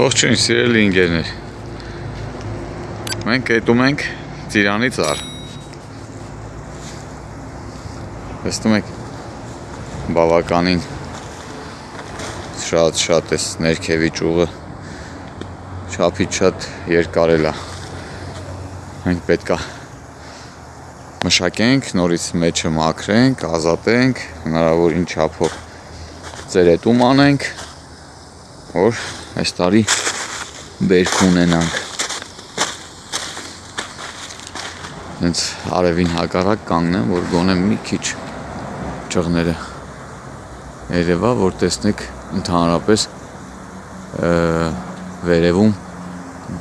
Ողջույն սիրելի ընկերներ։ Մենք հետում ենք Ծիրանի ծառ։ Տեսնում եք բավականին շատ շատ էս ներքևի ճյուղը չափից շատ երկարել է։ Մենք պետքա մշակենք, նորից մեջը մաքրենք, ազատենք, հնարավորին չափով ծերետում անենք, որ այս տարի բերք ունենանք։ Հենց արևին հակառակ կանգնեմ, որ գոնե մի քիչ ճղները երևա, որ տեսնեք ընդհանրապես վերևում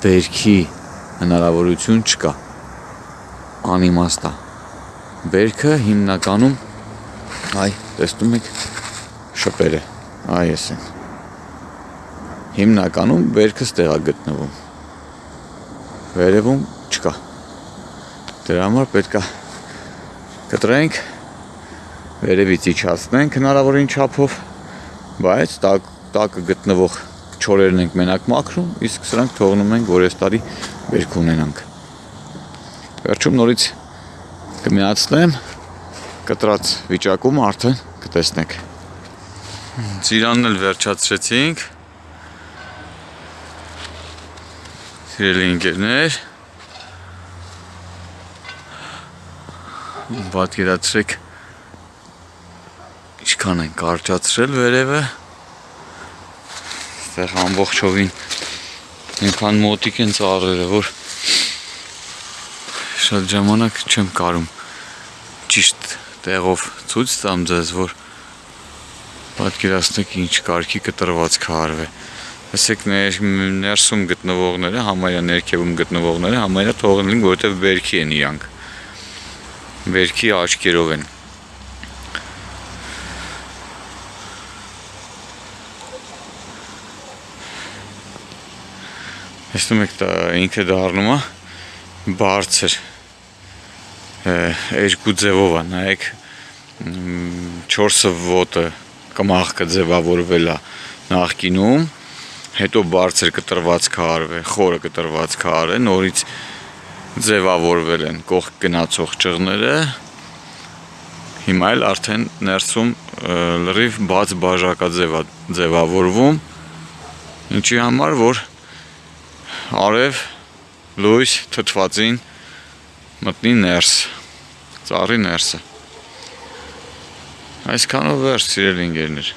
բերքի հնարավորություն չկա։ Անիմաստ է։ Բերքը հիմնականում այ տեսնում եք շպերը, այ էս են։ Հիմնականում բերքը ստեղ է գտնվում։ Վերևում չկա։ Դրա համար պետքա կտրենք, վերևից իջացնենք հնարավորին չափով, բայց տակ տակը գտնվող չորերն ենք մենակ մաքրում, իսկ սրանք թողնում ենք, որ այս տարի բերք ունենանք։ Վերջում նորից կմիացնեմ կտրած վիճակում արդեն կտեսնեք։ Ծիրանն էլ վերջացրեցինք։ Սիրելի ընկերներ, պատկերացրեք ինչքան են կարճացրել վերևը այստեղ ամբողջովին այնքան մոտիկ են ծառերը որ շատ ժամանակ չեմ կարում ճիշտ տեղով ցույց տամ ձեզ որ պատկերացնեք ինչ կարգի կտրված քարվ է ասեք ներ, ներսում գտնվողները, համարյա ներքևում գտնվողները համարյա թողնել ենք, որովհետև վերքի են իրանք։ Վերքի աչքերով են։ Հեսնում եք դա ինքը դառնում է բարձր երկու ձևով է, նայեք 4-ը ոտը կմախքը ձևավորվել է նախկինում հետո բարձր կտրված քարվ է, խորը կտրված քար է, նորից ձևավորվել են կողք գնացող ճղները, հիմա էլ արդեն ներսում լրիվ բաց բաժակաձև է ձևավորվում, ինչի համար, որ արև լույս թթվածին մտնի ներս, ծառի ներսը։ Այսքանով վերջ սիրելի ընկերներ։